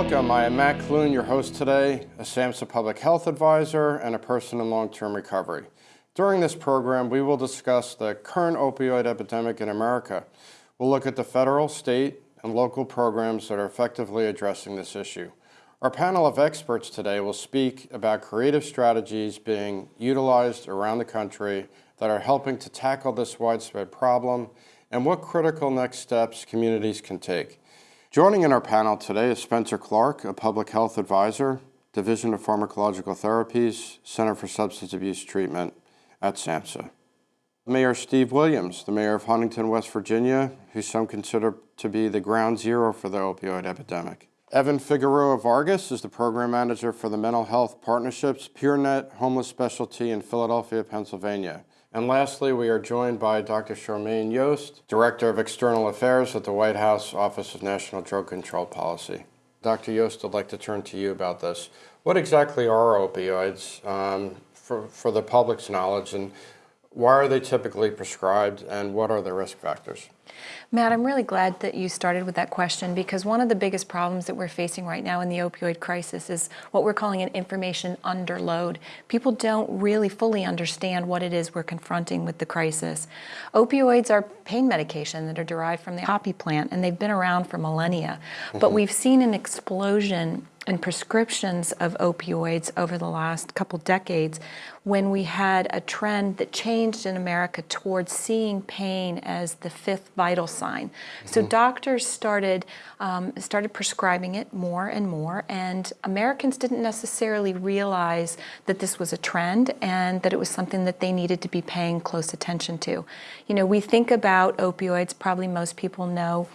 Welcome, I am Matt Clune, your host today, a SAMHSA Public Health Advisor and a person in long-term recovery. During this program, we will discuss the current opioid epidemic in America. We'll look at the federal, state, and local programs that are effectively addressing this issue. Our panel of experts today will speak about creative strategies being utilized around the country that are helping to tackle this widespread problem and what critical next steps communities can take. Joining in our panel today is Spencer Clark, a public health advisor, Division of Pharmacological Therapies, Center for Substance Abuse Treatment at SAMHSA. Mayor Steve Williams, the mayor of Huntington, West Virginia, who some consider to be the ground zero for the opioid epidemic. Evan Figueroa Vargas is the program manager for the Mental Health Partnerships PeerNet Homeless Specialty in Philadelphia, Pennsylvania. And lastly, we are joined by Dr. Charmaine Yoest, Director of External Affairs at the White House Office of National Drug Control Policy. Dr. Yoest, I'd like to turn to you about this. What exactly are opioids um, for, for the public's knowledge and why are they typically prescribed and what are the risk factors? Matt, I'm really glad that you started with that question because one of the biggest problems that we're facing right now in the opioid crisis is what we're calling an information underload. People don't really fully understand what it is we're confronting with the crisis. Opioids are pain medication that are derived from the poppy plant and they've been around for millennia. Mm -hmm. But mm-hmm. we've seen an explosion and prescriptions of opioids over the last couple decades when we had a trend that changed in America towards seeing pain as the fifth vital sign. Mm -hmm. So mm-hmm. doctors started, um, started prescribing it more and more and Americans didn't necessarily realize that this was a trend and that it was something that they needed to be paying close attention to. You know, we think about opioids, probably most people know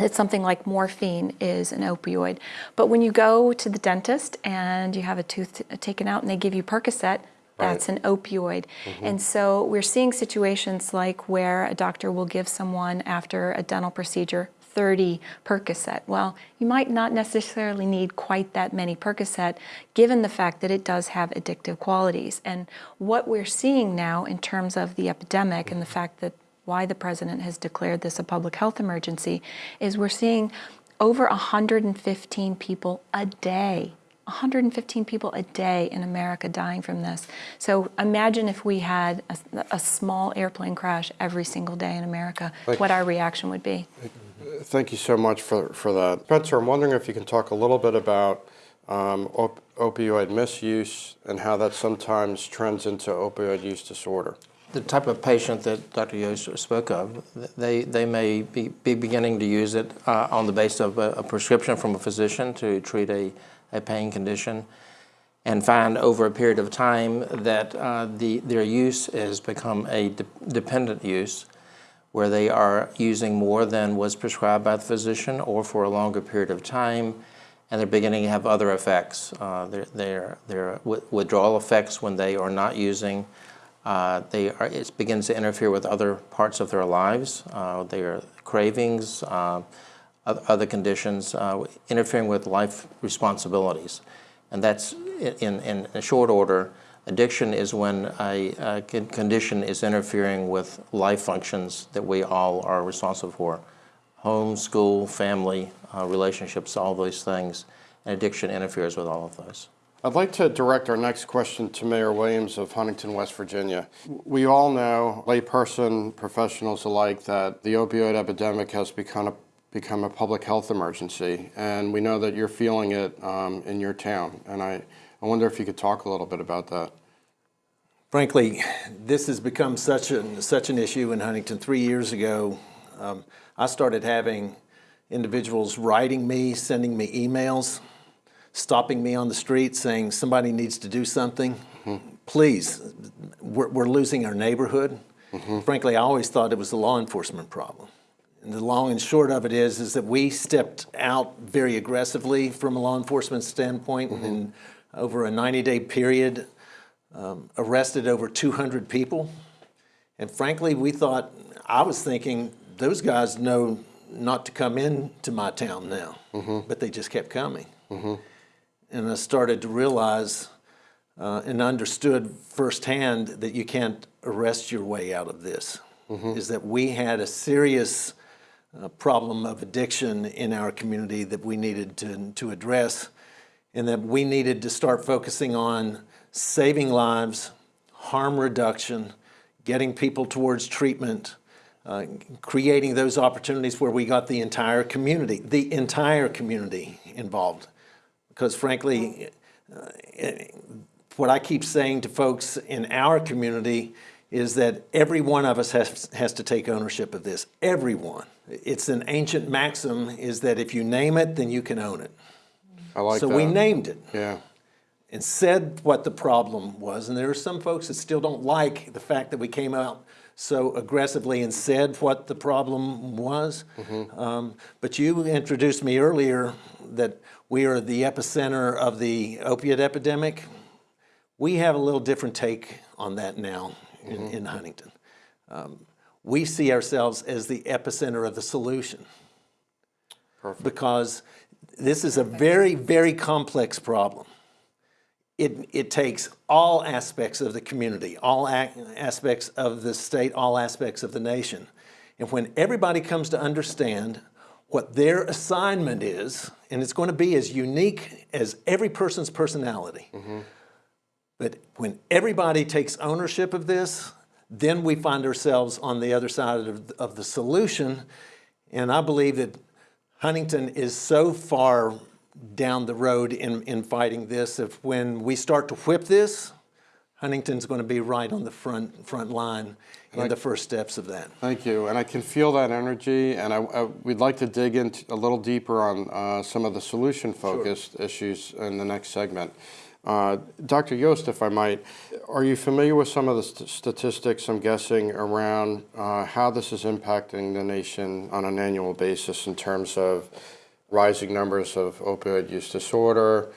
that something like morphine is an opioid. But when you go to the dentist and you have a tooth taken out and they give you Percocet, that's an opioid. Mm -hmm. And so we're seeing situations like where a doctor will give someone after a dental procedure 30 Percocet. Well, you might not necessarily need quite that many Percocet given the fact that it does have addictive qualities. And what we're seeing now in terms of the epidemic and the fact that why the president has declared this a public health emergency is we're seeing over 115 people a day 115 people a day in America dying from this. So imagine if we had a, a small airplane crash every single day in America, Thank what our reaction would be. Thank you so much for, for that. Spencer, I'm wondering if you can talk a little bit about um, op opioid misuse and how that sometimes trends into opioid use disorder the type of patient that Dr. Yoest spoke of, they, they may be, be beginning to use it uh, on the basis of a, a, prescription from a physician to treat a, a pain condition and find over a period of time that uh, the, their use has become a de dependent use where they are using more than was prescribed by the physician or for a longer period of time and they're beginning to have other effects. Uh, their, their, their withdrawal effects when they are not using uh, they are, it begins to interfere with other parts of their lives, uh, their cravings, uh, other conditions, uh, interfering with life responsibilities. And that's in, in a short order, addiction is when a, a condition is interfering with life functions that we all are responsible for. Home, school, family, uh, relationships, all those things. And addiction interferes with all of those. I'd like to direct our next question to Mayor Williams of Huntington, West Virginia. We all know, layperson, professionals alike, that the opioid epidemic has become a, become a public health emergency, and we know that you're feeling it um, in your town. And I, I wonder if you could talk a little bit about that. Frankly, this has become such an, such an issue in Huntington. Three years ago, um, I started having individuals writing me, sending me emails stopping me on the street saying somebody needs to do something. Mm -hmm. Please, we're, we're, losing our neighborhood. Mm -hmm. Frankly, I always thought it was a law enforcement problem. And the long and short of it is, is that we stepped out very aggressively from a law enforcement standpoint mm -hmm. and over a 90-day period um, arrested over 200 people. And frankly, we thought, I was thinking, those guys know not to come into my town now, but they just kept coming. Mm-hmm and I started to realize uh, and understood firsthand that you can't arrest your way out of this. Mm -hmm. Is that we had a serious uh, problem of addiction in our community that we needed to, to address, and that we needed to start focusing on saving lives, harm reduction, getting people towards treatment, uh, creating those opportunities where we got the entire community, the entire community involved. Because frankly, uh, what I keep saying to folks in our community is that every one of us has, has to take ownership of this. Everyone. It's an ancient maxim is that if you name it, then you can own it. I like that. so that. we named it Yeah. and said what the problem was. And there are some folks that still don't like the fact that we came out so aggressively and said what the problem was. Um, but you introduced me earlier that we are the epicenter of the opiate epidemic. We have a little different take on that now in, in Huntington. Um, we see ourselves as the epicenter of the solution because this is a very, very complex problem. It, it takes all aspects of the community, all aspects of the state, all aspects of the nation. And when everybody comes to understand what their assignment is, and it's going to be as unique as every person's personality, but when everybody takes ownership of this, then we find ourselves on the other side of, of the solution. And I believe that Huntington is so far down the road in, in fighting this. If when we start to whip this, Huntington's going to be right on the front front line in the first steps of that. Thank you, and I can feel that energy, and I, I, we'd like to dig into a little deeper on uh, some of the solution-focused issues in the next segment. Uh, Dr. Yoest, if I might, are you familiar with some of the st- statistics, I'm guessing, around uh, how this is impacting the nation on an annual basis in terms of rising numbers of opioid use disorder,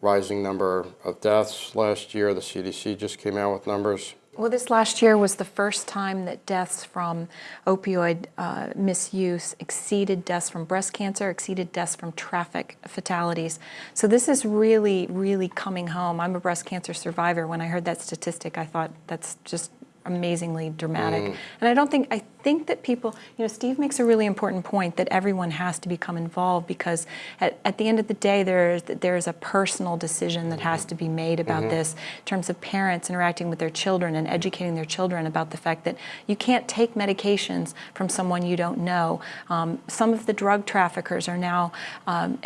rising number of deaths last year? The CDC just came out with numbers. Well, this last year was the first time that deaths from opioid uh, misuse exceeded deaths from breast cancer, exceeded deaths from traffic fatalities. So this is really, really coming home. I'm a breast cancer survivor. When I heard that statistic, I thought that's just amazingly dramatic. And I don't think, I think that people, you know, Steve makes a really important point that everyone has to become involved because at, at the end of the day, there's, there's a personal decision that has to be made about this in terms of parents interacting with their children and educating their children about the fact that you can't take medications from someone you don't know. Um, some of the drug traffickers are now um,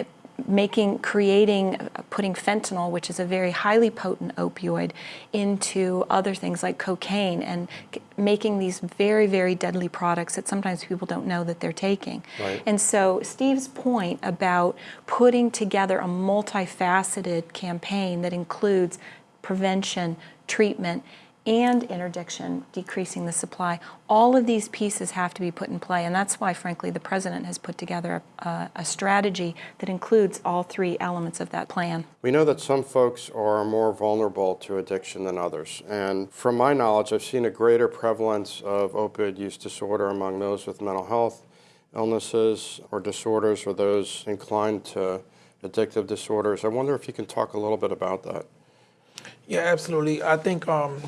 making, creating, putting fentanyl, which is a very highly potent opioid, into other things like cocaine and making these very, very deadly products that sometimes people don't know that they're taking. Right. And so Steve's point about putting together a multifaceted campaign that includes prevention, treatment, and interdiction, decreasing the supply. All of these pieces have to be put in play, and that's why, frankly, the president has put together a, a strategy that includes all three elements of that plan. We know that some folks are more vulnerable to addiction than others. And from my knowledge, I've seen a greater prevalence of opioid use disorder among those with mental health illnesses or disorders or those inclined to addictive disorders. I wonder if you can talk a little bit about that. Yeah, absolutely. I think um,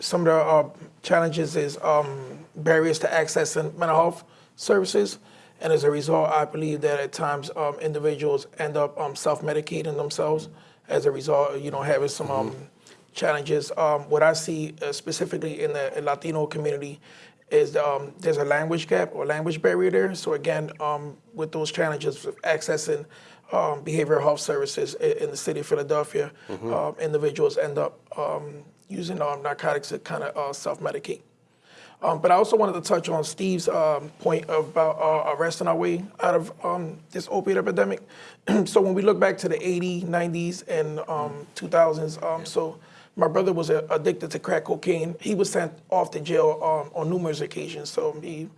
some of the uh, challenges is um, barriers to accessing mental health services. And as a result, I believe that at times um, individuals end up um, self-medicating themselves as a result, you know, having some um, challenges. Um, what I see uh, specifically in the Latino community is um, there's a language gap or language barrier there. So again, um, with those challenges of accessing um, behavioral health services in, in the city of Philadelphia, um, individuals end up um, using um, narcotics to kind of uh, self-medicate. Um, but I also wanted to touch on Steve's um, point about uh, arresting our way out of um, this opiate epidemic. so when we look back to the 80s, 90s, and um, 2000s, um, so my brother was uh, addicted to crack cocaine. He was sent off to jail um, on numerous occasions. So he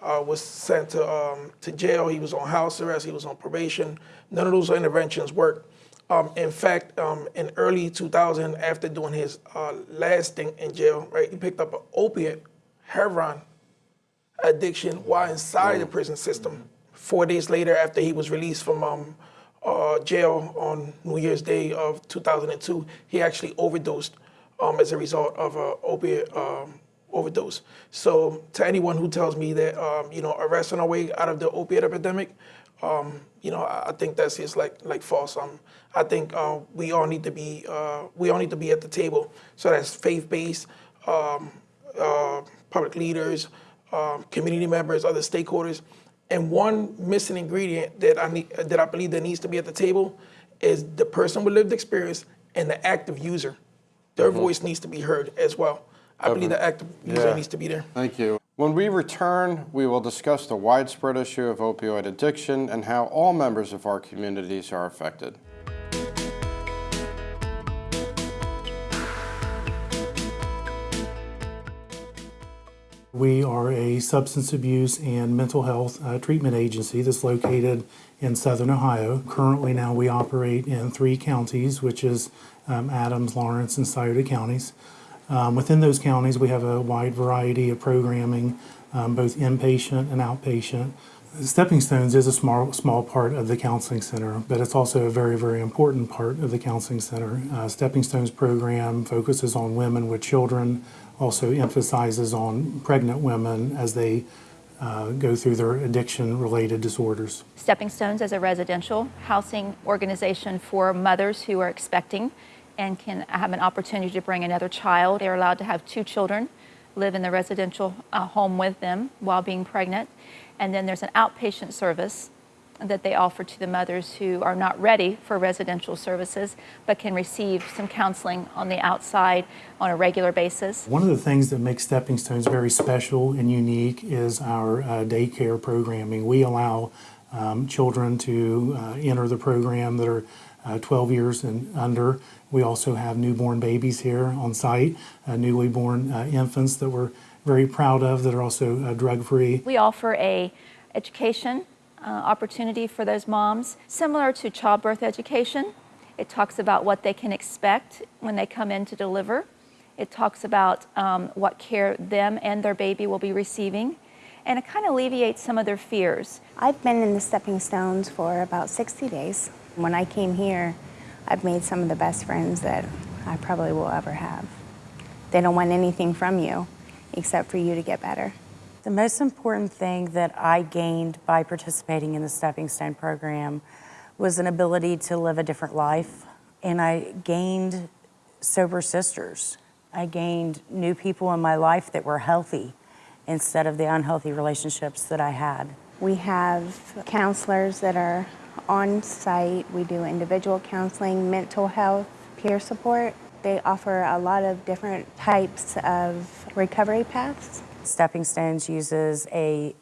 uh, was sent to, um, to jail. He was on house arrest. He was on probation. None of those interventions worked. Um, in fact, um, in early 2000, after doing his uh, last stint in jail, right, he picked up an opiate, heroin addiction while inside the prison system. Four days later, after he was released from um, uh, jail on New Year's Day of 2002, he actually overdosed um, as a result of an opiate um, overdose. So to anyone who tells me that um, you know arresting our way out of the opiate epidemic, um, you know I, I think that's just like like false. Um, I think uh, we all need to be uh, we all need to be at the table. So that's faith based, um, uh, public leaders, um, community members, other stakeholders. And one missing ingredient that I need that I believe that needs to be at the table is the person with lived experience and the active user. Their voice needs to be heard as well. I believe the active user Yeah. needs to be there. Thank you. When we return, we will discuss the widespread issue of opioid addiction and how all members of our communities are affected. We are a substance abuse and mental health uh, treatment agency that's located in southern Ohio. Currently, now we operate in three counties, which is um, Adams, Lawrence, and Scioto counties. Um, within those counties, we have a wide variety of programming, um, both inpatient and outpatient. Stepping Stones is a small, small part of the counseling center, but it's also a very, very important part of the counseling center. Uh, Stepping Stones program focuses on women with children, also emphasizes on pregnant women as they uh, go through their addiction-related disorders. Stepping Stones is a residential housing organization for mothers who are expecting and can have an opportunity to bring another child. They're allowed to have two children live in the residential uh, home with them while being pregnant. And then there's an outpatient service that they offer to the mothers who are not ready for residential services but can receive some counseling on the outside on a regular basis. One of the things that makes Stepping Stones very special and unique is our uh, daycare programming. We allow um, children to uh, enter the program that are uh, 12 years and under. We also have newborn babies here on site, uh, newly born uh, infants that we're very proud of that are also uh, drug-free. We offer a education uh, opportunity for those moms, similar to childbirth education. It talks about what they can expect when they come in to deliver. It talks about um, what care them and their baby will be receiving. And it kind of alleviates some of their fears. I've been in the Stepping Stones for about 60 days. When I came here, I've made some of the best friends that I probably will ever have. They don't want anything from you except for you to get better. The most important thing that I gained by participating in the Stepping Stone program was an ability to live a different life. And I gained sober sisters. I gained new people in my life that were healthy instead of the unhealthy relationships that I had. We have counselors that are on site. We do individual counseling, mental health, peer support. They offer a lot of different types of recovery paths. Stepping Stones uses a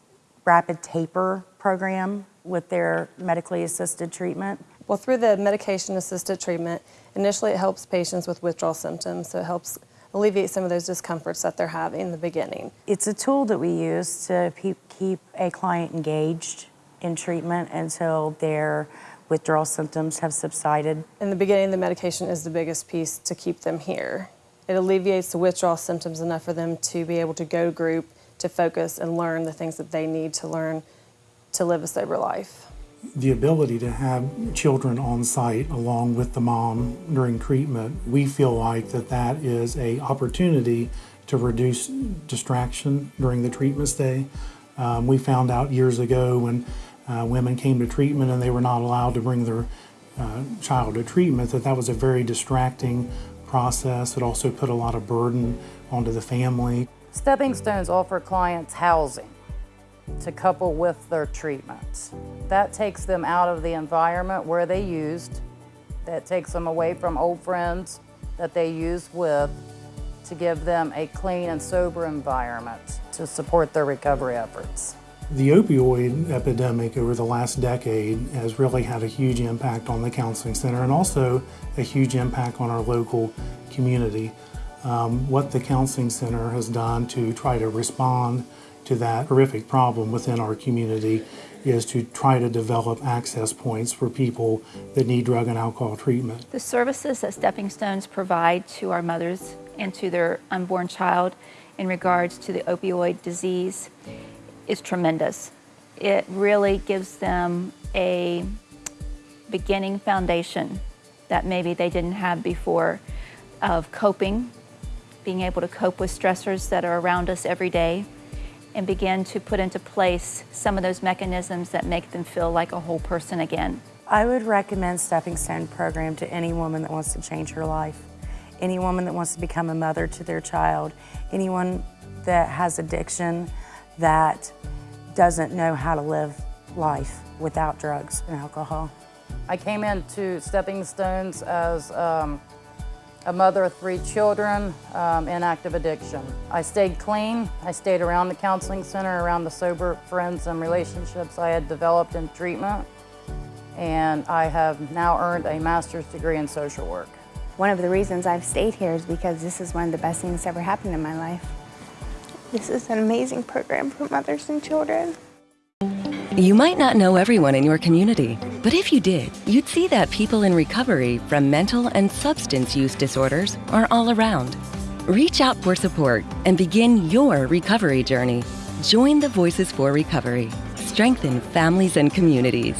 rapid taper program with their medically assisted treatment. Well, through the medication assisted treatment, initially it helps patients with withdrawal symptoms, so it helps alleviate some of those discomforts that they're having in the beginning. It's a tool that we use to keep a client engaged in treatment until their withdrawal symptoms have subsided. In the beginning, the medication is the biggest piece to keep them here. It alleviates the withdrawal symptoms enough for them to be able to go to group, to focus and learn the things that they need to learn to live a sober life. the ability to have children on site along with the mom during treatment, we feel like that that is a opportunity to reduce distraction during the treatment stay. Um, we found out years ago when uh, women came to treatment and they were not allowed to bring their uh, child to treatment that that was a very distracting process. It also put a lot of burden onto the family. Stepping Stones offer clients housing to couple with their treatments. That takes them out of the environment where they used, that takes them away from old friends that they used with to give them a clean and sober environment to support their recovery efforts. The opioid epidemic over the last decade has really had a huge impact on the counseling center and also a huge impact on our local community. Um, what the counseling center has done to try to respond to that horrific problem within our community is to try to develop access points for people that need drug and alcohol treatment. The services that Stepping Stones provide to our mothers and to their unborn child in regards to the opioid disease is tremendous. It really gives them a beginning foundation that maybe they didn't have before of coping being able to cope with stressors that are around us every day, and begin to put into place some of those mechanisms that make them feel like a whole person again. I would recommend Stepping Stone program to any woman that wants to change her life, any woman that wants to become a mother to their child, anyone that has addiction that doesn't know how to live life without drugs and alcohol. I came into Stepping Stones as um, a mother of three children um, in active addiction. I stayed clean. I stayed around the counseling center, around the sober friends and relationships I had developed in treatment. And I have now earned a master's degree in social work. One of the reasons I've stayed here is because this is one of the best things that's ever happened in my life. This is an amazing program for mothers and children. You might not know everyone in your community, but if you did, you'd see that people in recovery from mental and substance use disorders are all around. Reach out for support and begin your recovery journey. Join the Voices for Recovery. Strengthen families and communities.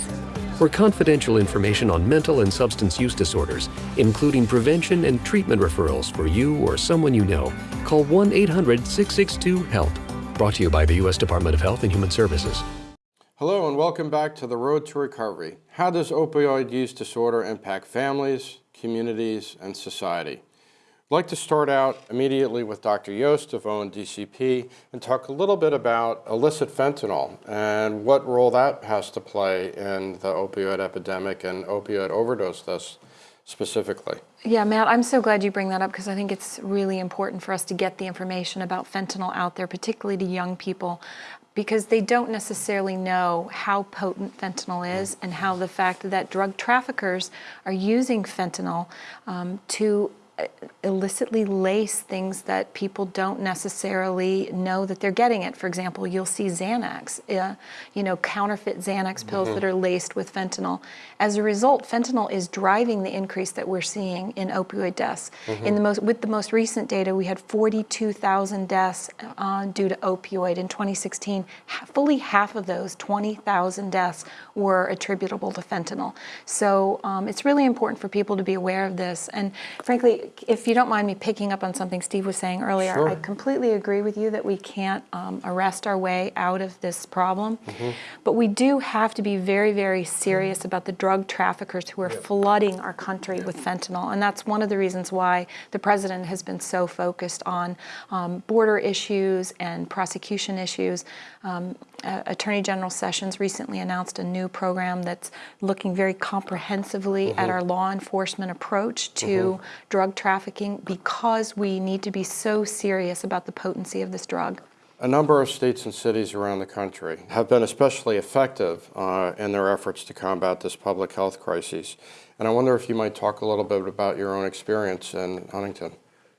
For confidential information on mental and substance use disorders, including prevention and treatment referrals for you or someone you know, call 1 800 662 HELP. Brought to you by the U.S. Department of Health and Human Services. Hello and welcome back to the Road to Recovery. How does opioid use disorder impact families, communities, and society? I'd like to start out immediately with Dr. Yoest of ONDCP and talk a little bit about illicit fentanyl and what role that has to play in the opioid epidemic and opioid overdose deaths specifically. Yeah, Matt, I'm so glad you bring that up because I think it's really important for us to get the information about fentanyl out there, particularly to young people, because they don't necessarily know how potent fentanyl is and how the fact that drug traffickers are using fentanyl um, to illicitly lace things that people don't necessarily know that they're getting it. For example, you'll see Xanax, uh, you know, counterfeit Xanax pills that are laced with fentanyl. As a result, fentanyl is driving the increase that we're seeing in opioid deaths. In the most, with the most recent data, we had 42,000 deaths uh, due to opioid in 2016. Fully half of those, 20,000 deaths, were attributable to fentanyl. So um, it's really important for people to be aware of this. And frankly, if you don't mind me picking up on something Steve was saying earlier, Sure. I completely agree with you that we can't um, arrest our way out of this problem. But we do have to be very, very serious about the drug traffickers who are flooding our country with fentanyl. And that's one of the reasons why the president has been so focused on um, border issues and prosecution issues. Um, uh, Attorney General Sessions recently announced a new program that's looking very comprehensively at our law enforcement approach to drug trafficking because we need to be so serious about the potency of this drug. A number of states and cities around the country have been especially effective uh, in their efforts to combat this public health crisis. And I wonder if you might talk a little bit about your own experience in Huntington.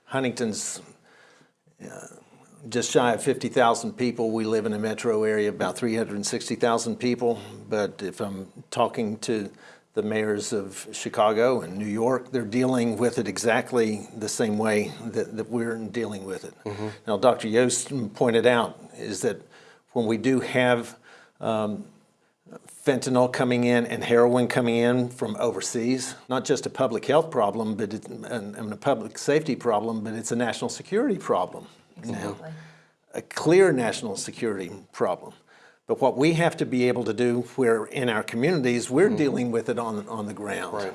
Huntington's uh, just shy of 50,000 people. We live in a metro area, of about 360,000 people. But if I'm talking to the mayors of Chicago and New York, they're dealing with it exactly the same way that, that we're dealing with it. Now, Dr. Yoest pointed out is that when we do have um, fentanyl coming in and heroin coming in from overseas, not just a public health problem, but it's, and a public safety problem, but it's a national security problem now. A clear national security problem. But what we have to be able to do where in our communities, we're dealing with it on, on the ground. Right.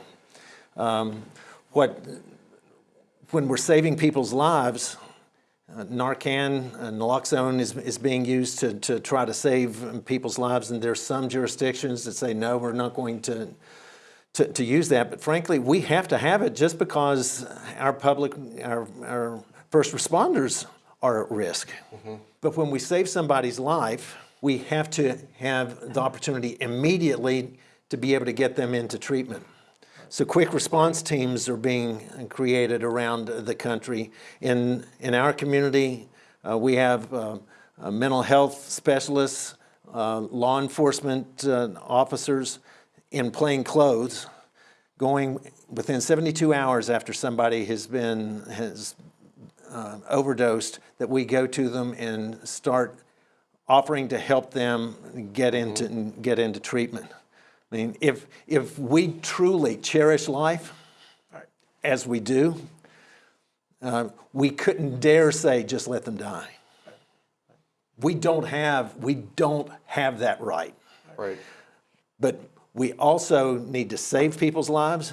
Um, what, when we're saving people's lives, uh, Narcan, uh, naloxone is, is being used to, to try to save people's lives, and there's some jurisdictions that say, no, we're not going to, to, to use that. But frankly, we have to have it just because our public, our, our first responders are at risk. But when we save somebody's life, we have to have the opportunity immediately to be able to get them into treatment. So quick response teams are being created around the country. In, in our community, uh, we have uh, uh, mental health specialists, uh, law enforcement uh, officers in plain clothes going within 72 hours after somebody has been, has uh, overdosed, that we go to them and start offering to help them get into, get into treatment. I mean, if, if we truly cherish life, as we do, uh, we couldn't dare say, just let them die. We don't have, we don't have that right. Right. But we also need to save people's lives,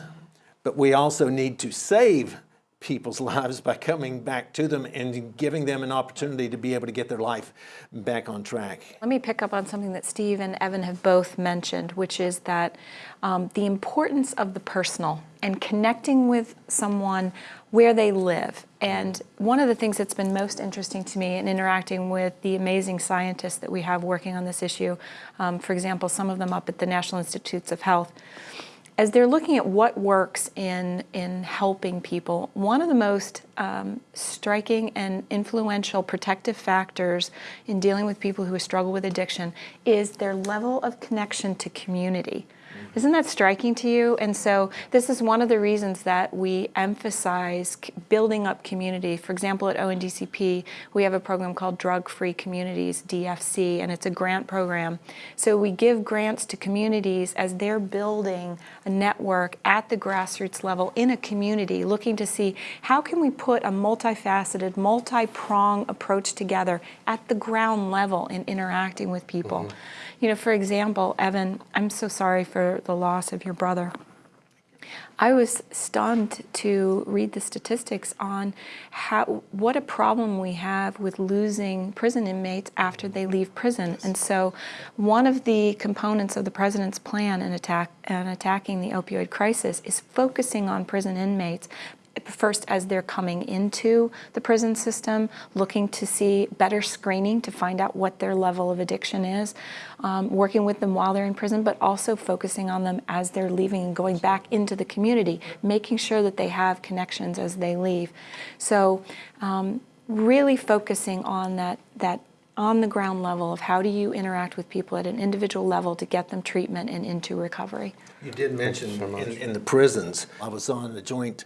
but we also need to save people's lives by coming back to them and giving them an opportunity to be able to get their life back on track. Let me pick up on something that Steve and Evan have both mentioned, which is that um, the importance of the personal and connecting with someone where they live. And one of the things that's been most interesting to me in interacting with the amazing scientists that we have working on this issue, um, for example, some of them up at the National Institutes of Health, as they're looking at what works in, in helping people, one of the most um, striking and influential protective factors in dealing with people who struggle with addiction is their level of connection to community. Isn't that striking to you? And so this is one of the reasons that we emphasize building up community. For example, at ONDCP, we have a program called Drug Free Communities, DFC, and it's a grant program. So we give grants to communities as they're building a network at the grassroots level in a community, looking to see how can we put a multifaceted, multi-prong approach together at the ground level in interacting with people. Mm -hmm. You know, for example, Evan, I'm so sorry for the loss of your brother. I was stunned to read the statistics on how what a problem we have with losing prison inmates after they leave prison. And so one of the components of the president's plan in attack and attacking the opioid crisis is focusing on prison inmates first as they're coming into the prison system, looking to see better screening to find out what their level of addiction is, um, working with them while they're in prison, but also focusing on them as they're leaving and going back into the community, making sure that they have connections as they leave. So um, really focusing on that, that on the ground level of how do you interact with people at an individual level to get them treatment and into recovery. You did mention so in, in the prisons, I was on a joint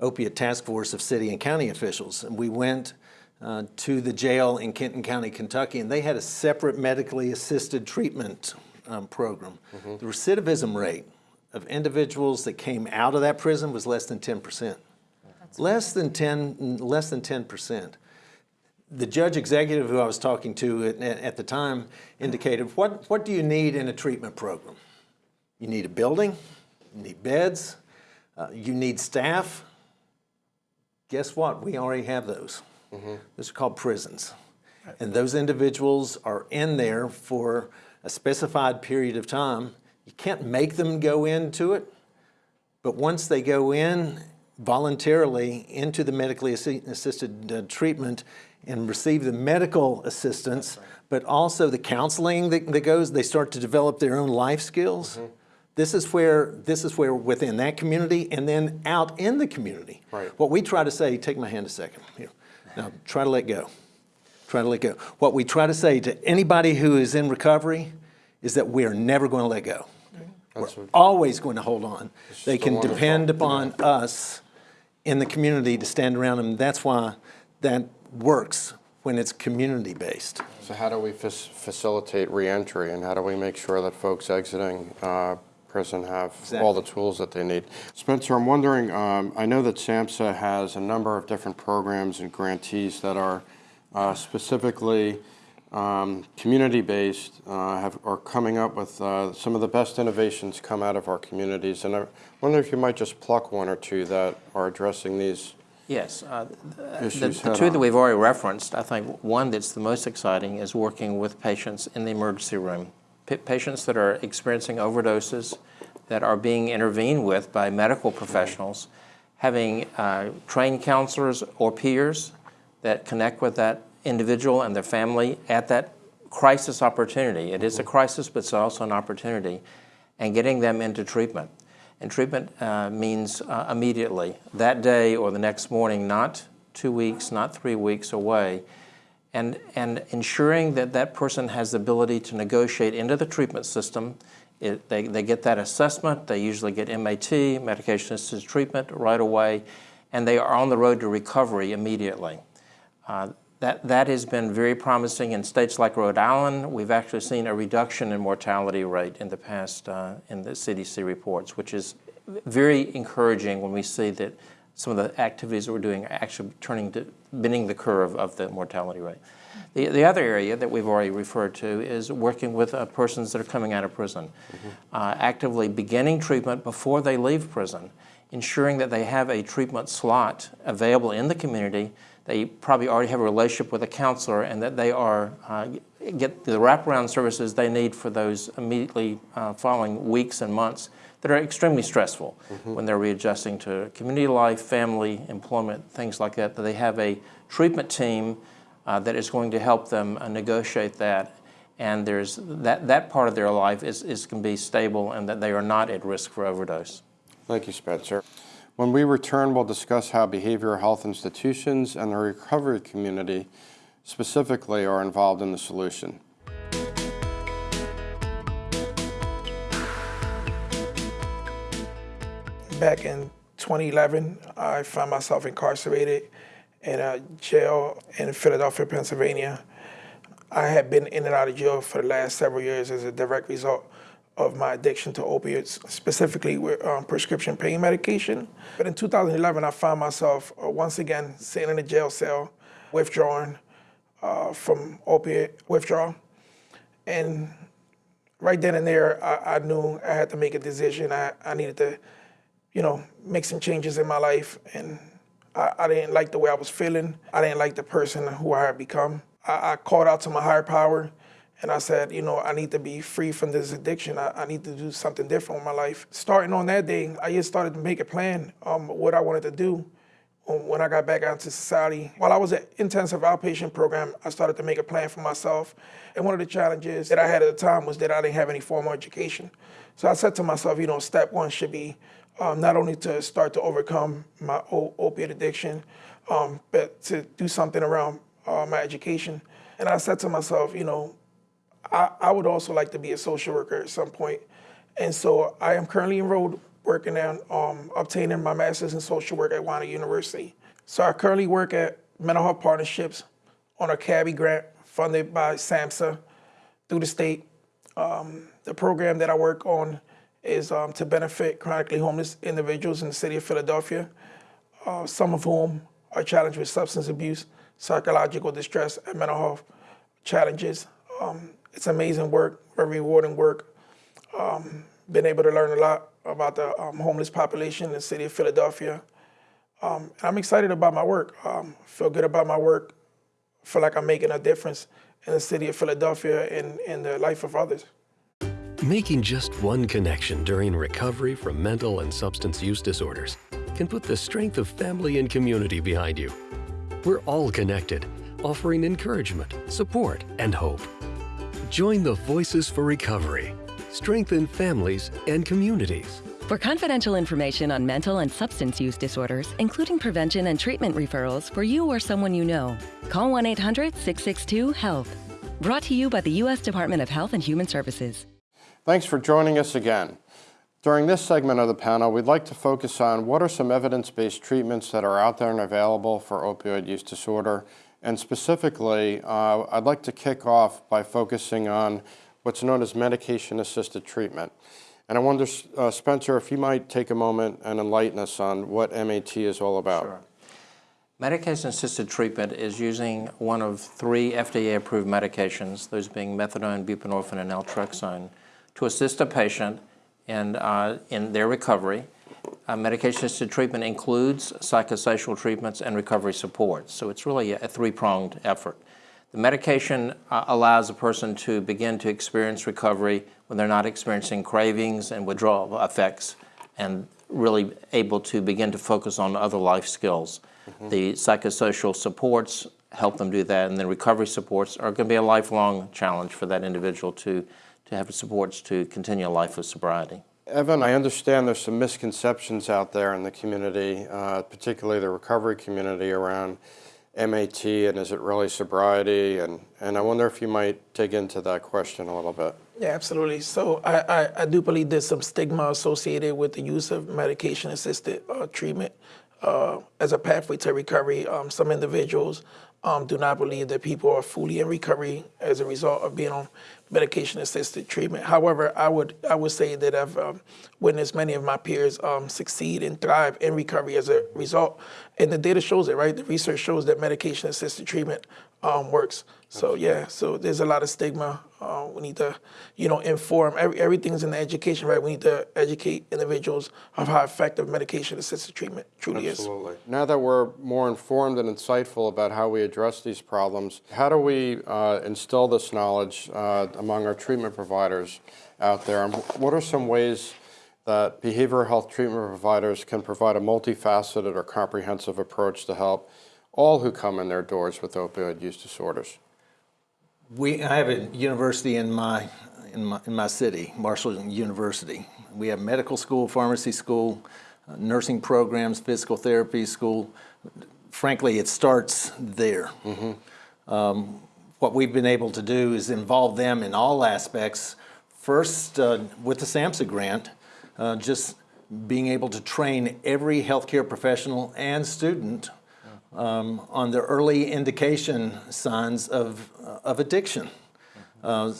opiate task force of city and county officials. And we went uh, to the jail in Kenton County, Kentucky, and they had a separate medically assisted treatment um, program. Mm -hmm. The recidivism rate of individuals that came out of that prison was less than 10%. Less than 10, less than 10%. The judge executive who I was talking to at, at the time indicated, what, what do you need in a treatment program? You need a building, you need beds, uh, you need staff, guess what? We already have those. Mm -hmm. Those are called prisons. And those individuals are in there for a specified period of time. You can't make them go into it, but once they go in voluntarily into the medically assisted uh, treatment and receive the medical assistance, right. but also the counseling that, that, goes, they start to develop their own life skills. Mm -hmm. This is where this is where within that community and then out in the community. Right. What we try to say, take my hand a second. Here. Now try to let go. Try to let go. What we try to say to anybody who is in recovery is that we are never going to let go. That's We're always going to hold on. They can depend upon yeah. us in the community to stand around them. That's why that works when it's community based. So how do we facilitate reentry and how do we make sure that folks exiting uh, prison have exactly. all the tools that they need. Spencer, I'm wondering, um, I know that SAMHSA has a number of different programs and grantees that are uh, specifically um, community-based, uh, have, are coming up with uh, some of the best innovations come out of our communities. And I wonder if you might just pluck one or two that are addressing these Yes, uh, the, the two that we've already referenced, I think one that's the most exciting is working with patients in the emergency room patients that are experiencing overdoses that are being intervened with by medical professionals, having uh, trained counselors or peers that connect with that individual and their family at that crisis opportunity. It is a crisis, but it's also an opportunity, and getting them into treatment. And treatment uh, means uh, immediately, that day or the next morning, not two weeks, not three weeks away, and, and ensuring that that person has the ability to negotiate into the treatment system. It, they, they get that assessment, they usually get MAT, medication-assisted treatment, right away, and they are on the road to recovery immediately. Uh, that, that has been very promising in states like Rhode Island. We've actually seen a reduction in mortality rate in the past uh, in the CDC reports, which is very encouraging when we see that some of the activities that we're doing are actually turning to bending the curve of the mortality rate. The, the other area that we've already referred to is working with uh, persons that are coming out of prison, uh, actively beginning treatment before they leave prison, ensuring that they have a treatment slot available in the community. They probably already have a relationship with a counselor and that they are uh, get the wraparound services they need for those immediately uh, following weeks and months that are extremely stressful when they're readjusting to community life, family, employment, things like that, that they have a treatment team uh, that is going to help them uh, negotiate that. And there's that, that part of their life is, is can be stable and that they are not at risk for overdose. Thank you, Spencer. When we return, we'll discuss how behavioral health institutions and the recovery community specifically are involved in the solution. Back in 2011, I found myself incarcerated in a jail in Philadelphia, Pennsylvania. I had been in and out of jail for the last several years as a direct result of my addiction to opiates, specifically with um, prescription pain medication. But in 2011, I found myself uh, once again sitting in a jail cell, withdrawing uh, from opiate withdrawal. And right then and there, I, I knew I had to make a decision. I, I needed to, you know, make some changes in my life. And I, I didn't like the way I was feeling. I didn't like the person who I had become. I, I called out to my higher power and I said, you know, I need to be free from this addiction. I, I need to do something different with my life. Starting on that day, I just started to make a plan um, what I wanted to do um, when I got back out into society. While I was at intensive outpatient program, I started to make a plan for myself. And one of the challenges that I had at the time was that I didn't have any formal education. So I said to myself, you know, step one should be um, not only to start to overcome my opiate addiction, um, but to do something around uh, my education. And I said to myself, you know, I, I would also like to be a social worker at some point. And so I am currently enrolled working on um, obtaining my master's in social work at Wilder University. So I currently work at Mental Health Partnerships on a CABHI grant funded by SAMHSA through the state. Um, the program that I work on is um, to benefit chronically homeless individuals in the city of Philadelphia, uh, some of whom are challenged with substance abuse, psychological distress, and mental health challenges. Um, it's amazing work, very rewarding work. Um, been able to learn a lot about the um, homeless population in the city of Philadelphia. Um, and I'm excited about my work. Um, feel good about my work. Feel like I'm making a difference in the city of Philadelphia and in the life of others. Making just one connection during recovery from mental and substance use disorders can put the strength of family and community behind you. We're all connected, offering encouragement, support, and hope. Join the Voices for Recovery. Strengthen families and communities. For confidential information on mental and substance use disorders, including prevention and treatment referrals for you or someone you know, call 1 800 662 HEALTH. Brought to you by the U.S. Department of Health and Human Services. Thanks for joining us again. During this segment of the panel, we'd like to focus on what are some evidence-based treatments that are out there and available for opioid use disorder. And specifically, uh, I'd like to kick off by focusing on what's known as medication-assisted treatment. And I wonder, uh, Spencer, if you might take a moment and enlighten us on what MAT is all about. Sure. Medication-assisted treatment is using one of three FDA-approved medications, those being methadone, buprenorphine, and naltrexone, to assist a patient in, uh, in their recovery. Uh, Medication-assisted treatment includes psychosocial treatments and recovery support, so it's really a, a three-pronged effort. The medication uh, allows a person to begin to experience recovery when they're not experiencing cravings and withdrawal effects and really able to begin to focus on other life skills. Mm -hmm. The psychosocial supports help them do that, and then recovery supports are going to be a lifelong challenge for that individual to, to have supports to continue a life of sobriety. Evan, I understand there's some misconceptions out there in the community, uh, particularly the recovery community around MAT and is it really sobriety? And, and I wonder if you might dig into that question a little bit. Yeah, absolutely. So I, I, I do believe there's some stigma associated with the use of medication-assisted uh, treatment uh, as a pathway to recovery. Um, some individuals um, do not believe that people are fully in recovery as a result of being on medication-assisted treatment. However, I would I would say that I've um, witnessed many of my peers um, succeed and thrive in recovery as a result, and the data shows it. Right, the research shows that medication-assisted treatment um, works. So yeah, so there's a lot of stigma. Uh, we need to, you know, inform. Every, everything's in the education, right? We need to educate individuals of how effective medication-assisted treatment truly is. Absolutely. Now that we're more informed and insightful about how we address these problems, how do we uh, instill this knowledge uh, among our treatment providers out there? And what are some ways that behavioral health treatment providers can provide a multifaceted or comprehensive approach to help all who come in their doors with opioid use disorders? We, I have a university in my, in my, in my city, Marshall University. We have medical school, pharmacy school, uh, nursing programs, physical therapy school. Frankly, it starts there. Um, what we've been able to do is involve them in all aspects. First, uh, with the SAMHSA grant, uh, just being able to train every healthcare professional and student um, on the early indication signs of, of addiction. Uh,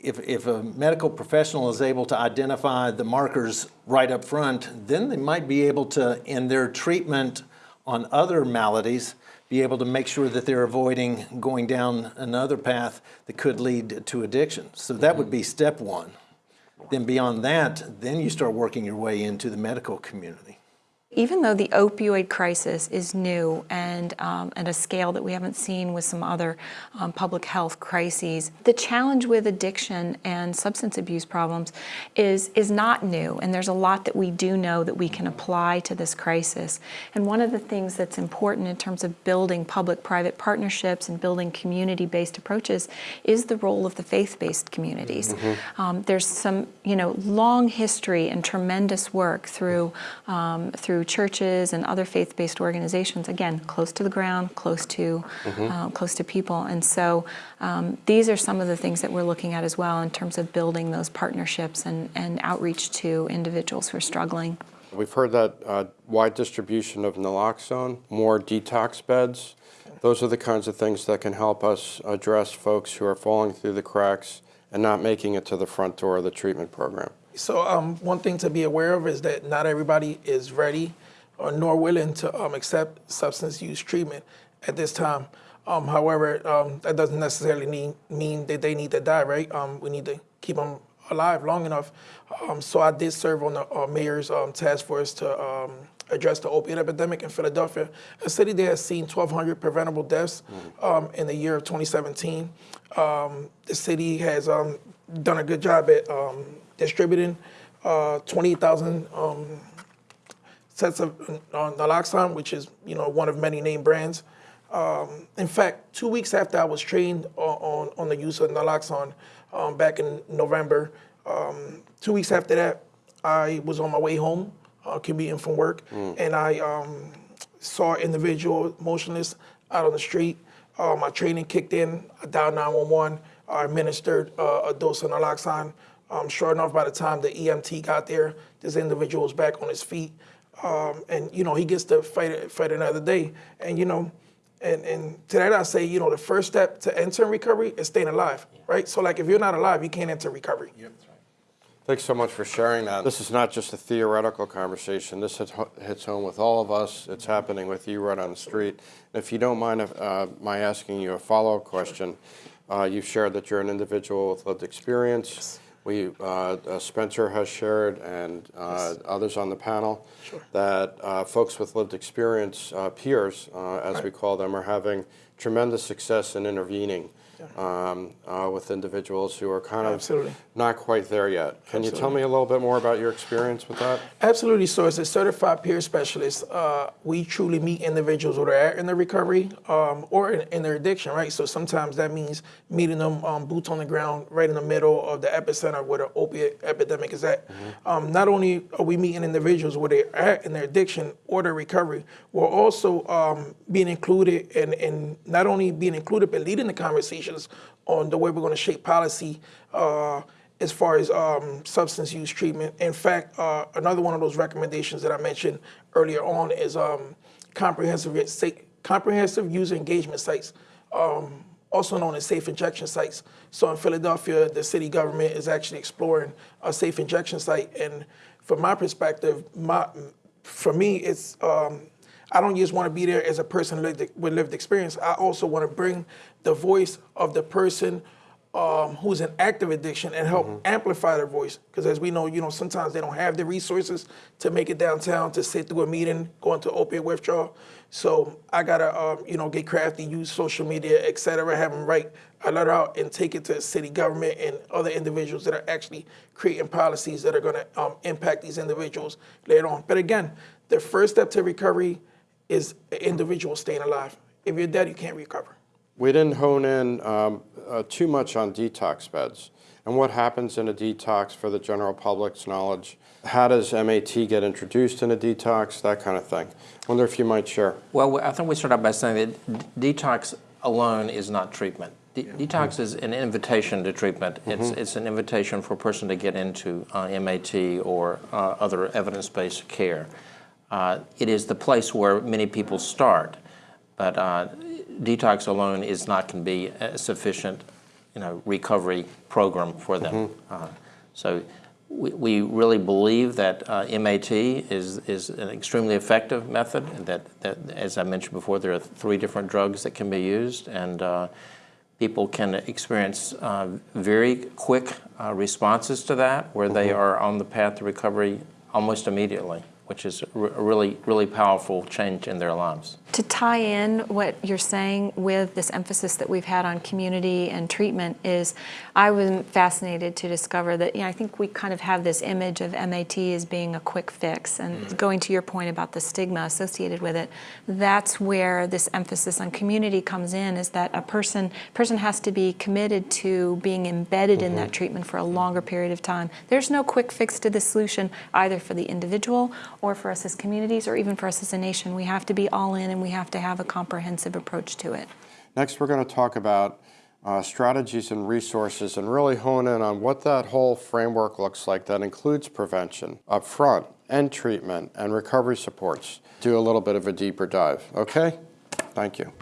if, if a medical professional is able to identify the markers right up front, then they might be able to, in their treatment on other maladies, be able to make sure that they're avoiding going down another path that could lead to addiction. So that would be step one. Then beyond that, then you start working your way into the medical community. Even though the opioid crisis is new and um, at a scale that we haven't seen with some other um, public health crises, the challenge with addiction and substance abuse problems is, is not new. And there's a lot that we do know that we can apply to this crisis. And one of the things that's important in terms of building public-private partnerships and building community-based approaches is the role of the faith-based communities. Um, there's some, you know, long history and tremendous work through, um, through churches and other faith-based organizations, again, close to the ground, close to, um, close to people. And so um, these are some of the things that we're looking at as well in terms of building those partnerships and, and outreach to individuals who are struggling. We've heard that uh, wide distribution of naloxone, more detox beds. Those are the kinds of things that can help us address folks who are falling through the cracks and not making it to the front door of the treatment program. So um, one thing to be aware of is that not everybody is ready or nor willing to um, accept substance use treatment at this time. Um, however, um, that doesn't necessarily mean, mean that they need to die, right? Um, we need to keep them alive long enough. Um, so I did serve on the uh, mayor's task force to address the opiate epidemic in Philadelphia, a city that has seen 1,200 preventable deaths um, in the year of 2017. Um, the city has um, done a good job at distributing uh, 28,000 um, sets of uh, naloxone, which is you know one of many name brands. Um, in fact, two weeks after I was trained on, on, on the use of naloxone um, back in November, um, two weeks after that, I was on my way home, uh, commuting from work, and I um, saw an individual motionless out on the street. Uh, my training kicked in. I dialed 911. I administered uh, a dose of naloxone. Um, sure enough, by the time the EMT got there, this individual was back on his feet. Um, and, you know, he gets to fight, fight another day. And, you know, and, and to that I say, you know, the first step to entering recovery is staying alive, right? So, like, if you're not alive, you can't enter recovery. Yep. Thanks so much for sharing that. This is not just a theoretical conversation. This hits, hits home with all of us. It's happening with you right on the street. And if you don't mind uh, my asking you a follow-up question, uh, you've shared that you're an individual with lived experience. We, uh, uh, Spencer has shared, and uh, others on the panel, that uh, folks with lived experience, uh, peers, uh, as we call them, are having tremendous success in intervening um, uh, with individuals who are kind of Absolutely. not quite there yet. Can you tell me a little bit more about your experience with that? Absolutely. So, as a certified peer specialist, uh, we truly meet individuals who are at in their recovery um, or in, in, their addiction, right? So, sometimes that means meeting them um, boots on the ground, right in the middle of the epicenter where the opiate epidemic is at. Um, not only are we meeting individuals where they're at in their addiction or their recovery, we're also um, being included and in, in not only being included, but leading the conversations on the way we're going to shape policy. Uh, as far as um, substance use treatment. In fact, uh, another one of those recommendations that I mentioned earlier on is um, comprehensive, comprehensive user engagement sites. Um, also known as safe injection sites. So in Philadelphia, the city government is actually exploring a safe injection site. And from my perspective, my, for me, it's um, I don't just want to be there as a person lived, with lived experience. I also want to bring the voice of the person um, who's in active addiction and help amplify their voice. Because as we know, you know, sometimes they don't have the resources to make it downtown to sit through a meeting, go into opiate withdrawal. So I gotta, um, you know, get crafty, use social media, et cetera, have them write a letter out and take it to city government and other individuals that are actually creating policies that are gonna um, impact these individuals later on. But again, the first step to recovery is an individual staying alive. If you're dead, you can't recover. We didn't hone in um, uh, too much on detox beds and what happens in a detox for the general public's knowledge. How does MAT get introduced in a detox, that kind of thing. Wonder if you might share. Well, I think we start out by saying that detox alone is not treatment. De- Detox is an invitation to treatment. It's, it's an invitation for a person to get into uh, MAT or uh, other evidence-based care. Uh, It is the place where many people start, but uh, detox alone is not going to be a sufficient, you know, recovery program for them. Uh, So we, we really believe that uh, MAT is, is an extremely effective method, that, that, as I mentioned before, there are three different drugs that can be used, and uh, people can experience uh, very quick uh, responses to that, where they are on the path to recovery almost immediately, which is a really, really powerful change in their lives. To tie in what you're saying with this emphasis that we've had on community and treatment is I was fascinated to discover that, you know, I think we kind of have this image of MAT as being a quick fix. And mm-hmm. going to your point about the stigma associated with it, that's where this emphasis on community comes in is that a person, person has to be committed to being embedded in that mm-hmm. treatment for a longer period of time. There's no quick fix to the solution either for the individual or for us as communities or even for us as a nation. We have to be all in and we have to have a comprehensive approach to it. Next, we're going to talk about uh, strategies and resources and really hone in on what that whole framework looks like that includes prevention upfront and treatment and recovery supports. Do a little bit of a deeper dive, okay? Thank you.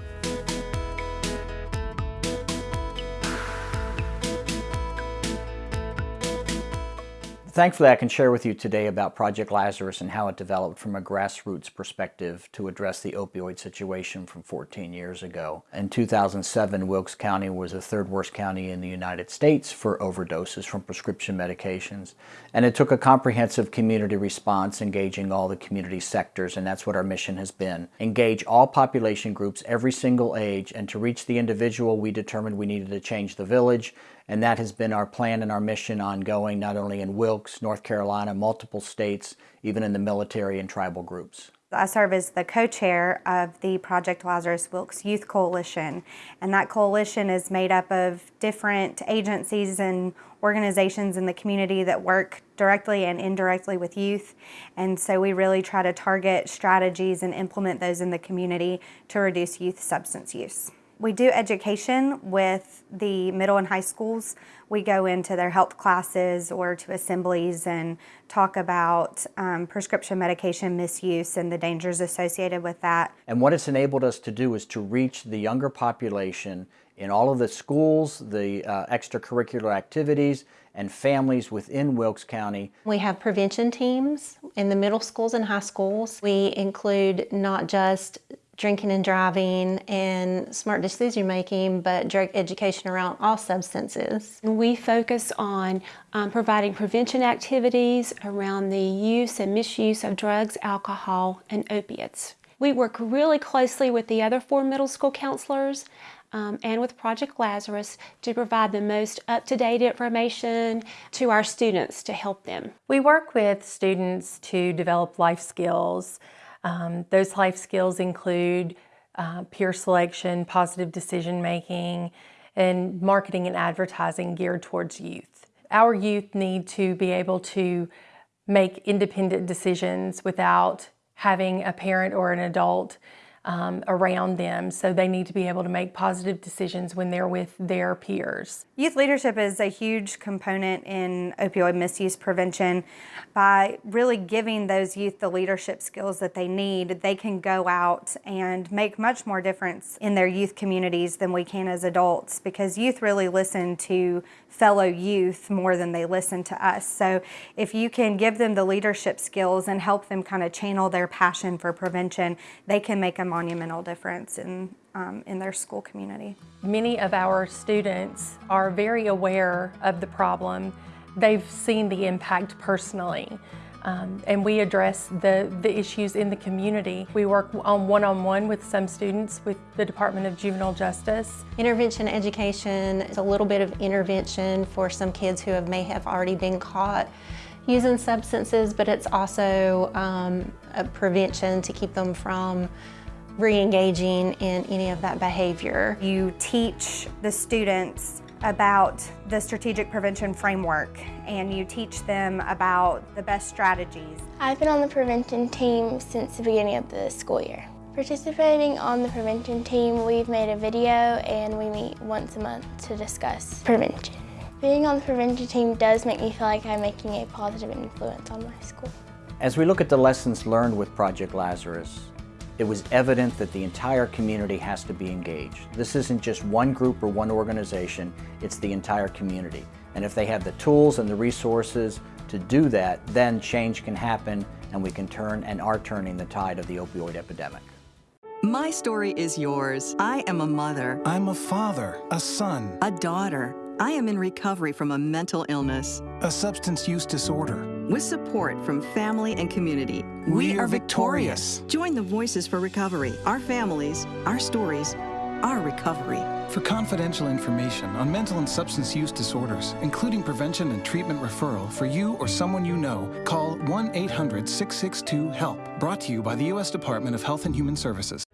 Thankfully, I can share with you today about Project Lazarus and how it developed from a grassroots perspective to address the opioid situation from 14 years ago. In 2007, Wilkes County was the third worst county in the United States for overdoses from prescription medications. And it took a comprehensive community response engaging all the community sectors, and that's what our mission has been. Engage all population groups, every single age, and to reach the individual, we determined we needed to change the village, and that has been our plan and our mission ongoing, not only in Wilkes, North Carolina, multiple states, even in the military and tribal groups. I serve as the co-chair of the Project Lazarus Wilkes Youth Coalition, and that coalition is made up of different agencies and organizations in the community that work directly and indirectly with youth. And so we really try to target strategies and implement those in the community to reduce youth substance use. We do education with the middle and high schools. We go into their health classes or to assemblies and talk about um, prescription medication misuse and the dangers associated with that. And what it's enabled us to do is to reach the younger population in all of the schools, the uh, extracurricular activities, and families within Wilkes County. We have prevention teams in the middle schools and high schools. We include not just drinking and driving and smart decision making, but drug education around all substances. We focus on um, providing prevention activities around the use and misuse of drugs, alcohol, and opiates. We work really closely with the other four middle school counselors um, and with Project Lazarus to provide the most up-to-date information to our students to help them. We work with students to develop life skills. Um, those life skills include uh, peer selection, positive decision making, and marketing and advertising geared towards youth. Our youth need to be able to make independent decisions without having a parent or an adult um, around them. So they need to be able to make positive decisions when they're with their peers. Youth leadership is a huge component in opioid misuse prevention. By really giving those youth the leadership skills that they need, they can go out and make much more difference in their youth communities than we can as adults because youth really listen to fellow youth more than they listen to us. So if you can give them the leadership skills and help them kind of channel their passion for prevention, they can make a monumental difference in, um, in their school community. Many of our students are very aware of the problem. They've seen the impact personally. Um, and we address the, the issues in the community. We work on one-on-one -on -one with some students with the Department of Juvenile Justice. Intervention education is a little bit of intervention for some kids who have, may have already been caught using substances, but it's also um, a prevention to keep them from re-engaging in any of that behavior. You teach the students about the strategic prevention framework and you teach them about the best strategies. I've been on the prevention team since the beginning of the school year. Participating on the prevention team, we've made a video and we meet once a month to discuss prevention. Being on the prevention team does make me feel like I'm making a positive influence on my school. As we look at the lessons learned with Project Lazarus, it was evident that the entire community has to be engaged. This isn't just one group or one organization, it's the entire community. And if they have the tools and the resources to do that, then change can happen and we can turn and are turning the tide of the opioid epidemic. My story is yours. I am a mother. I'm a father, a son, a daughter. I am in recovery from a mental illness, a substance use disorder. With support from family and community, we, we are victorious. victorious. Join the Voices for Recovery, our families, our stories, our recovery. For confidential information on mental and substance use disorders, including prevention and treatment referral for you or someone you know, call 1 800 662 HELP. Brought to you by the U.S. Department of Health and Human Services.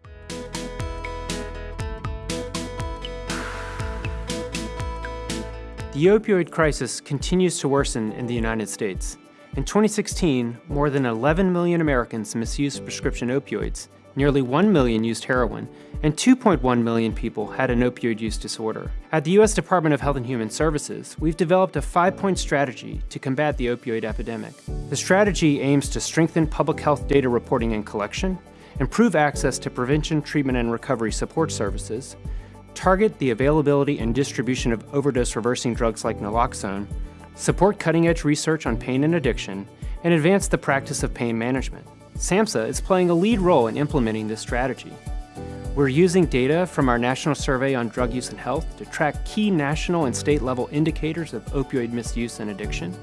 The opioid crisis continues to worsen in the United States. In 2016, more than 11 million Americans misused prescription opioids, nearly 1 million used heroin, and 2.1 million people had an opioid use disorder. At the U.S. Department of Health and Human Services, we've developed a five-point strategy to combat the opioid epidemic. The strategy aims to strengthen public health data reporting and collection, improve access to prevention, treatment, and recovery support services, target the availability and distribution of overdose reversing drugs like naloxone, support cutting-edge research on pain and addiction, and advance the practice of pain management. SAMHSA is playing a lead role in implementing this strategy. We're using data from our National Survey on Drug Use and Health to track key national and state level indicators of opioid misuse and addiction.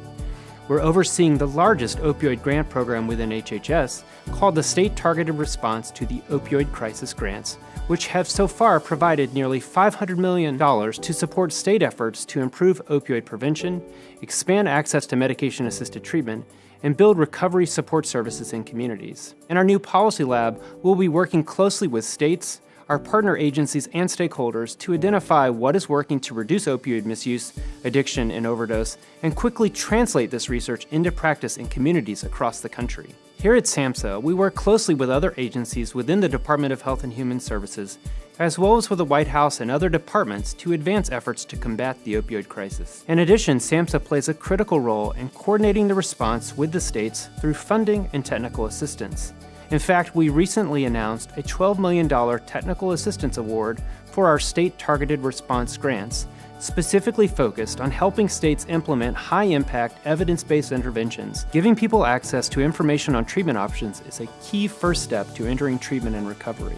We're overseeing the largest opioid grant program within HHS called the State Targeted Response to the Opioid Crisis Grants, which have so far provided nearly $500 million to support state efforts to improve opioid prevention, expand access to medication-assisted treatment, and build recovery support services in communities. In our new policy lab, we'll be working closely with states, our partner agencies and stakeholders to identify what is working to reduce opioid misuse, addiction, and overdose, and quickly translate this research into practice in communities across the country. Here at SAMHSA, we work closely with other agencies within the Department of Health and Human Services, as well as with the White House and other departments to advance efforts to combat the opioid crisis. In addition, SAMHSA plays a critical role in coordinating the response with the states through funding and technical assistance. In fact, we recently announced a $12 million Technical Assistance Award for our state targeted response grants, specifically focused on helping states implement high-impact, evidence-based interventions. Giving people access to information on treatment options is a key first step to entering treatment and recovery.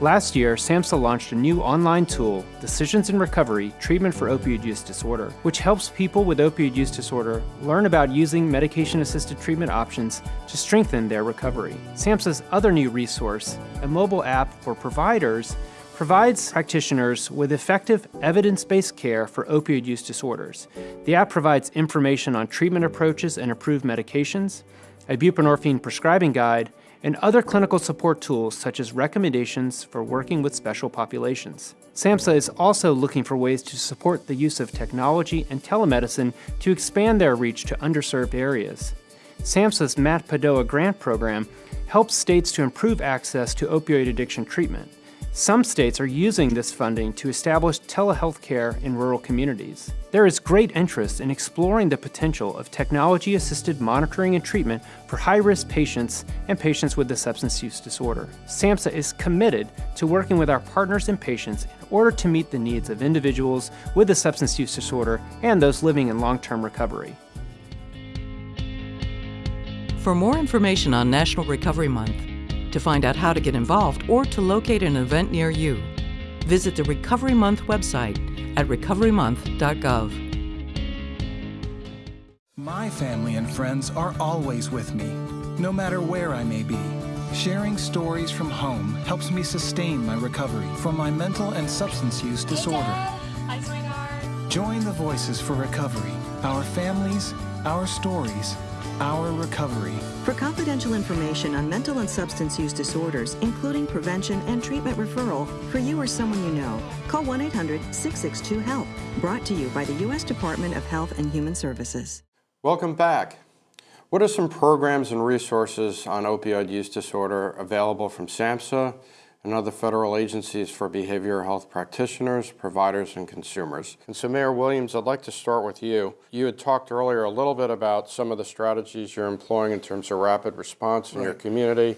Last year, SAMHSA launched a new online tool, Decisions in Recovery Treatment for Opioid Use Disorder, which helps people with opioid use disorder learn about using medication-assisted treatment options to strengthen their recovery. SAMHSA's other new resource, a mobile app for providers, provides practitioners with effective evidence-based care for opioid use disorders. The app provides information on treatment approaches and approved medications, a buprenorphine prescribing guide, and other clinical support tools such as recommendations for working with special populations. SAMHSA is also looking for ways to support the use of technology and telemedicine to expand their reach to underserved areas. SAMHSA's MAT-PDOA grant program helps states to improve access to opioid addiction treatment. Some states are using this funding to establish telehealth care in rural communities. There is great interest in exploring the potential of technology assisted monitoring and treatment for high risk patients and patients with a substance use disorder. SAMHSA is committed to working with our partners and patients in order to meet the needs of individuals with a substance use disorder and those living in long term recovery. For more information on National Recovery Month, to find out how to get involved or to locate an event near you, visit the Recovery Month website at recoverymonth.gov. My family and friends are always with me, no matter where I may be. Sharing stories from home helps me sustain my recovery from my mental and substance use disorder. Join the Voices for Recovery, our families, our stories, our recovery. For confidential information on mental and substance use disorders, including prevention and treatment referral for you or someone you know, call 1 800 662 HELP. Brought to you by the U.S. Department of Health and Human Services. Welcome back. What are some programs and resources on opioid use disorder available from SAMHSA and other federal agencies for behavioral health practitioners, providers, and consumers. And so Mayor Williams, I'd like to start with you. You had talked earlier a little bit about some of the strategies you're employing in terms of rapid response in right. your community.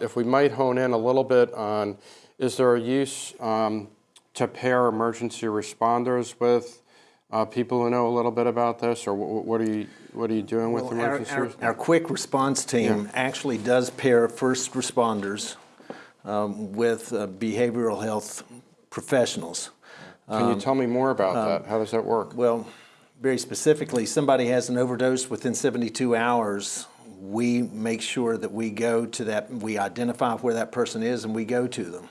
If we might hone in a little bit on, is there a use um, to pair emergency responders with uh, people who know a little bit about this, or what are you what are you doing well, with emergency? Our, our, our, quick response team yeah. actually does pair first responders um, with uh, behavioral health professionals. Can um, you tell me more about uh, that? How does that work? Well, very specifically, somebody has an overdose within 72 hours. We make sure that we go to that, we identify where that person is and we go to them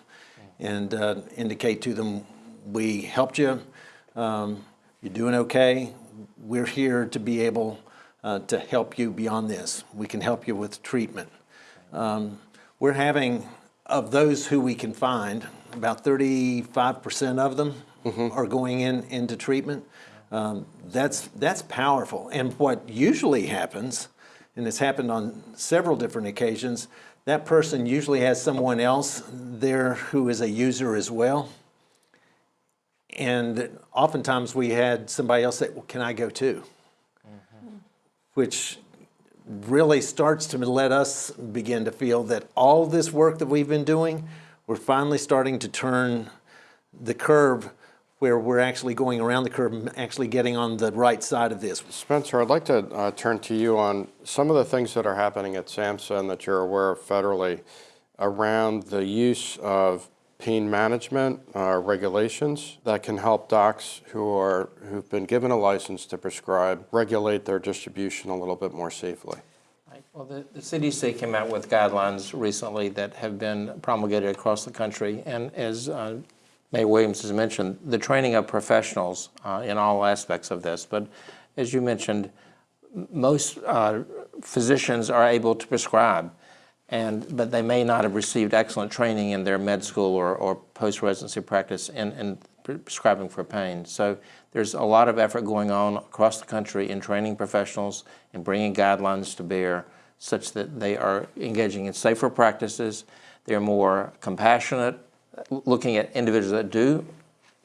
and uh, indicate to them, we helped you, um, you're doing okay, we're here to be able uh, to help you beyond this. We can help you with treatment. Um, we're having of those who we can find, about 35% of them mm-hmm. are going in into treatment. Um, that's that's powerful. And what usually happens, and it's happened on several different occasions, that person usually has someone else there who is a user as well. And oftentimes we had somebody else say, "Well, can I go too?" Mm-hmm. Which really starts to let us begin to feel that all this work that we've been doing, we're finally starting to turn the curve where we're actually going around the curve and actually getting on the right side of this. Spencer, I'd like to uh, turn to you on some of the things that are happening at SAMHSA and that you're aware of federally around the use of pain management uh, regulations that can help docs who are who've been given a license to prescribe regulate their distribution a little bit more safely. Well, the, the CDC came out with guidelines recently that have been promulgated across the country, and as uh, May Williams has mentioned, the training of professionals uh, in all aspects of this. But as you mentioned, most uh, physicians are able to prescribe and but they may not have received excellent training in their med school or, or post-residency practice in, in prescribing for pain. So there's a lot of effort going on across the country in training professionals and bringing guidelines to bear such that they are engaging in safer practices, they're more compassionate, looking at individuals that do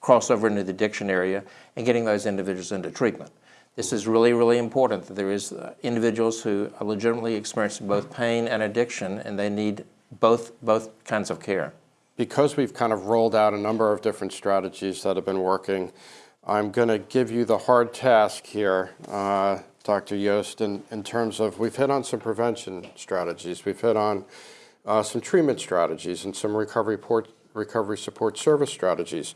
cross over into the addiction area and getting those individuals into treatment. This is really, really important that there is uh, individuals who are legitimately experiencing both pain and addiction and they need both, both kinds of care. Because we've kind of rolled out a number of different strategies that have been working, I'm going to give you the hard task here, uh, Dr. Yoest, in, in terms of we've hit on some prevention strategies, we've hit on uh, some treatment strategies and some recovery, port, recovery support service strategies.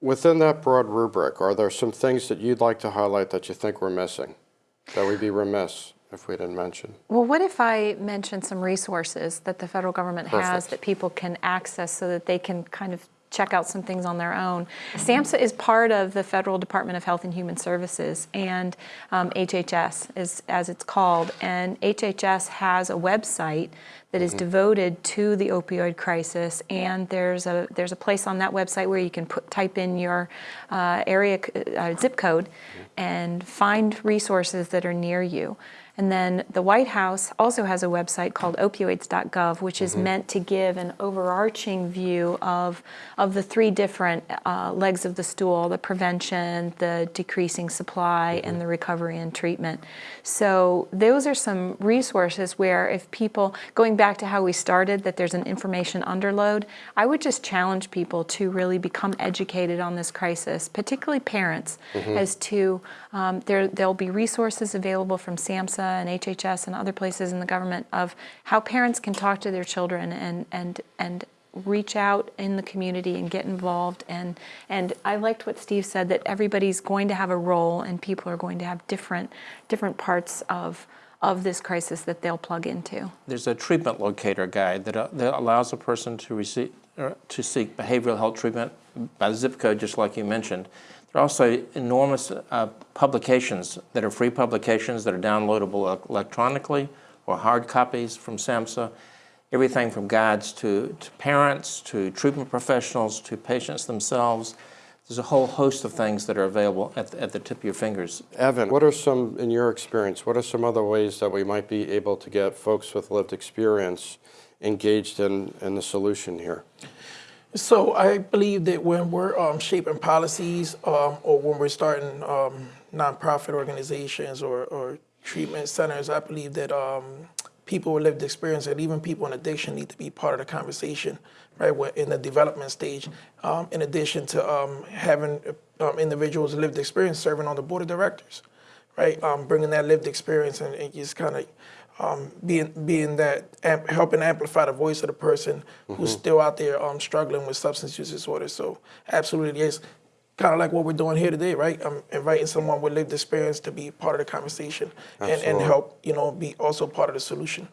Within that broad rubric, are there some things that you'd like to highlight that you think we're missing, that we'd be remiss if we didn't mention? Well, what if I mention some resources that the federal government Perfect. has that people can access so that they can kind of check out some things on their own. SAMHSA is part of the Federal Department of Health and Human Services and um, HHS is as it's called and HHS has a website that is mm-hmm. devoted to the opioid crisis and there's a there's a place on that website where you can put type in your uh, area uh, zip code mm-hmm. and find resources that are near you And then the White House also has a website called opioids.gov, which is meant to give an overarching view of, of the three different uh, legs of the stool, the prevention, the decreasing supply, and the recovery and treatment. So those are some resources where if people, going back to how we started, that there's an information underload, I would just challenge people to really become educated on this crisis, particularly parents, Mhm. as to um, there, there'll be resources available from SAMHSA and HHS and other places in the government of how parents can talk to their children and, and, and reach out in the community and get involved. And, and I liked what Steve said, that everybody's going to have a role and people are going to have different, different parts of, of this crisis that they'll plug into. There's a treatment locator guide that, uh, that allows a person to receive or to seek behavioral health treatment by the zip code, just like you mentioned. There are also enormous uh, publications that are free publications that are downloadable electronically or hard copies from SAMHSA. Everything from guides to, to parents, to treatment professionals, to patients themselves. There's a whole host of things that are available at the, at the tip of your fingers. Evan, what are some, in your experience, what are some other ways that we might be able to get folks with lived experience engaged in, in the solution here? So I believe that when we're um, shaping policies um, or when we're starting um, nonprofit organizations or, or treatment centers, I believe that um, people with lived experience and even people in addiction need to be part of the conversation, right? We're in the development stage. Um, in addition to having individuals with lived experience serving on the board of directors, right? Bringing that lived experience and, and just kind of um, being being that amp, helping amplify the voice of the person who's Mhm. still out there um, struggling with substance use disorder. So absolutely, it's kind of like what we're doing here today, right? I'm inviting someone with lived experience to be part of the conversation and, and help, you know, be also part of the solution.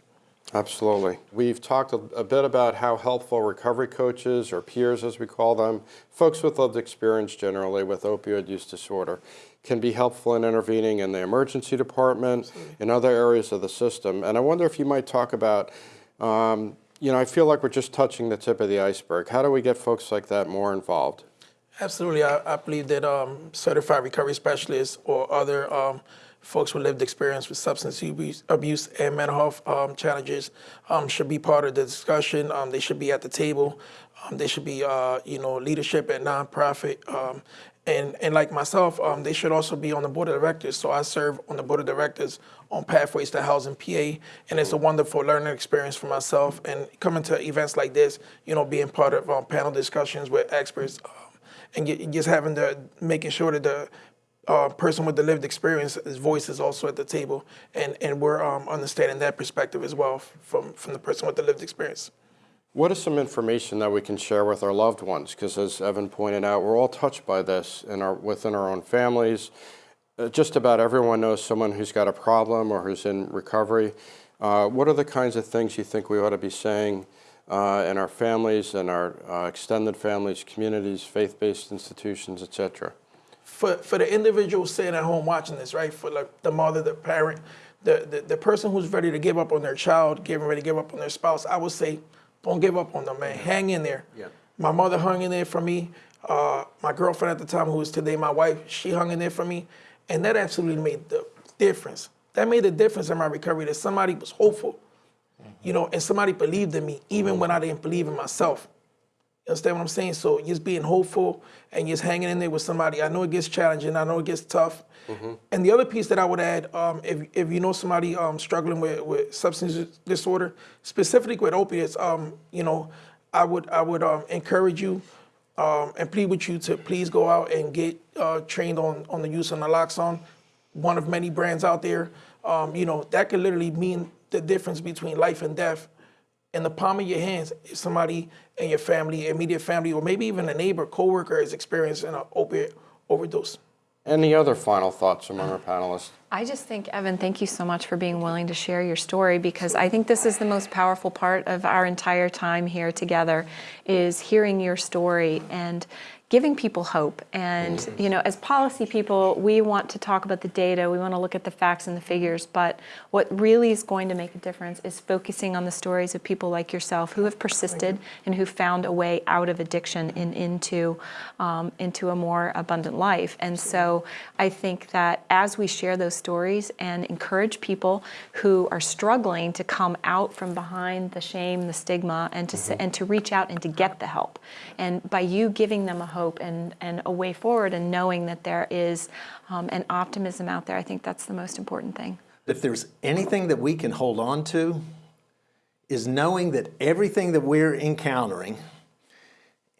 Absolutely. We've talked a, a bit about how helpful recovery coaches, or peers as we call them, folks with lived experience generally with opioid use disorder, can be helpful in intervening in the emergency department, in other areas of the system. And I wonder if you might talk about, um, you know, I feel like we're just touching the tip of the iceberg. How do we get folks like that more involved? Absolutely. I, I believe that um, certified recovery specialists or other um, folks with lived experience with substance abuse, and mental health um, challenges um, should be part of the discussion. Um, they should be at the table. Um, they should be, uh, you know, leadership at nonprofit. Um, and, and like myself, um, they should also be on the board of directors. So I serve on the board of directors on Pathways to Housing PA, and it's a wonderful learning experience for myself. And coming to events like this, you know, being part of panel discussions with experts, and just having the making sure that the uh, person with the lived experience, his voice is also at the table, and and we're um, understanding that perspective as well from from the person with the lived experience. What is some information that we can share with our loved ones? Because as Evan pointed out, we're all touched by this in our, within our own families. Uh, just about everyone knows someone who's got a problem or who's in recovery. Uh, what are the kinds of things you think we ought to be saying uh, in our families and our uh, extended families, communities, faith-based institutions, et cetera? For for the individual sitting at home watching this, right? For like the mother, the parent, the, the the person who's ready to give up on their child, getting ready to give up on their spouse, I would say, don't give up on them, man. Hang in there. Yeah. My mother hung in there for me. Uh, my girlfriend at the time, who is today my wife, she hung in there for me, and that absolutely made the difference. That made a difference in my recovery. That somebody was hopeful, you know, and somebody believed in me, even when I didn't believe in myself. You understand what I'm saying? So just being hopeful and just hanging in there with somebody. I know it gets challenging. I know it gets tough. And the other piece that I would add, um, if, if you know somebody um, struggling with, with substance disorder, specifically with opiates, um, you know, I would I would um, encourage you um, and plead with you to please go out and get uh, trained on on the use of naloxone, one of many brands out there. Um, you know that could literally mean the difference between life and death in the palm of your hands if somebody in your family, immediate family, or maybe even a neighbor, coworker is experiencing an opiate overdose. Any other final thoughts among our panelists? I just think, Evan, thank you so much for being willing to share your story because I think this is the most powerful part of our entire time here together is hearing your story and giving people hope. And, you know, as policy people, we want to talk about the data, we want to look at the facts and the figures, but what really is going to make a difference is focusing on the stories of people like yourself who have persisted and who found a way out of addiction and into, um, into a more abundant life. And so I think that as we share those stories and encourage people who are struggling to come out from behind the shame, the stigma, and to, and to reach out and to get the help. And by you giving them a hope and, and a way forward and knowing that there is um, an optimism out there, I think that's the most important thing. If there's anything that we can hold on to, is knowing that everything that we're encountering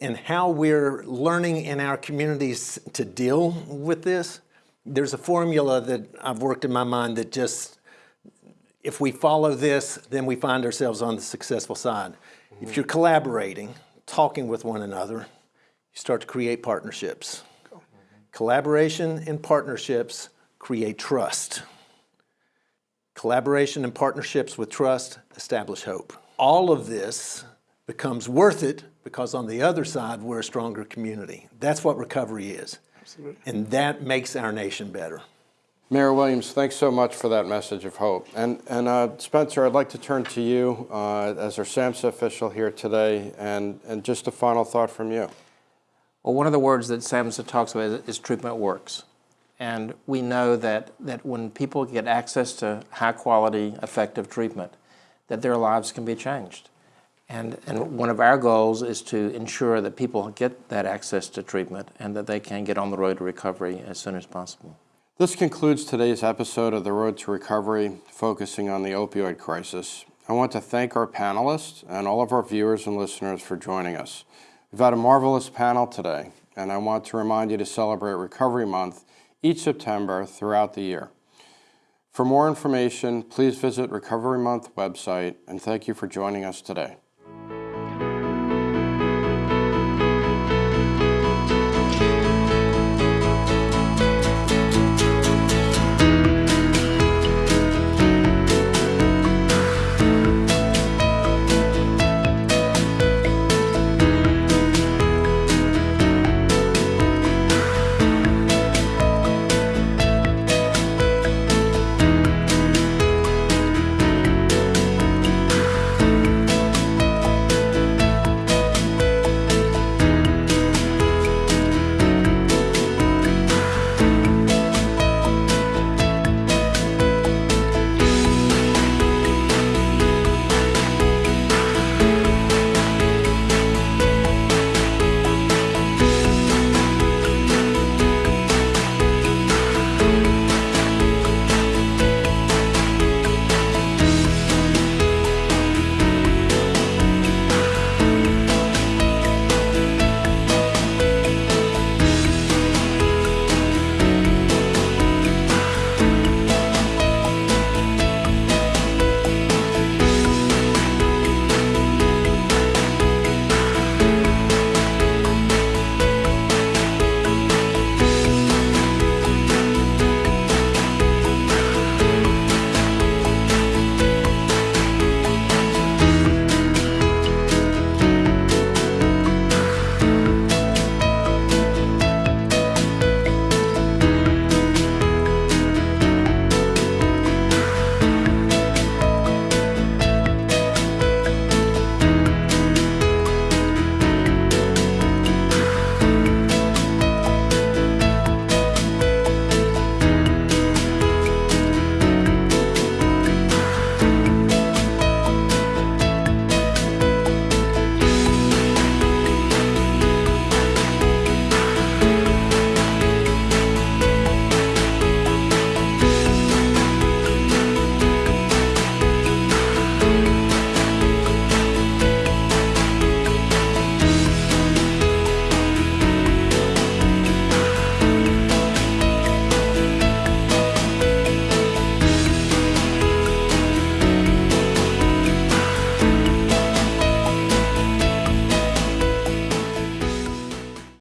and how we're learning in our communities to deal with this, there's a formula that I've worked in my mind that just, if we follow this, then we find ourselves on the successful side. If you're collaborating, talking with one another, you start to create partnerships. Collaboration and partnerships create trust. Collaboration and partnerships with trust establish hope. All of this becomes worth it because on the other side, we're a stronger community. That's what recovery is. Absolutely. And that makes our nation better. Mayor Williams, thanks so much for that message of hope. And, and uh, Spencer, I'd like to turn to you uh, as our SAMHSA official here today, and, and just a final thought from you. Well, one of the words that SAMHSA talks about is, is treatment works. And we know that, that when people get access to high quality, effective treatment, that their lives can be changed. And, and one of our goals is to ensure that people get that access to treatment and that they can get on the road to recovery as soon as possible. This concludes today's episode of The Road to Recovery, focusing on the opioid crisis. I want to thank our panelists and all of our viewers and listeners for joining us. We've had a marvelous panel today, and I want to remind you to celebrate Recovery Month each September throughout the year. For more information, please visit Recovery Month website, and thank you for joining us today.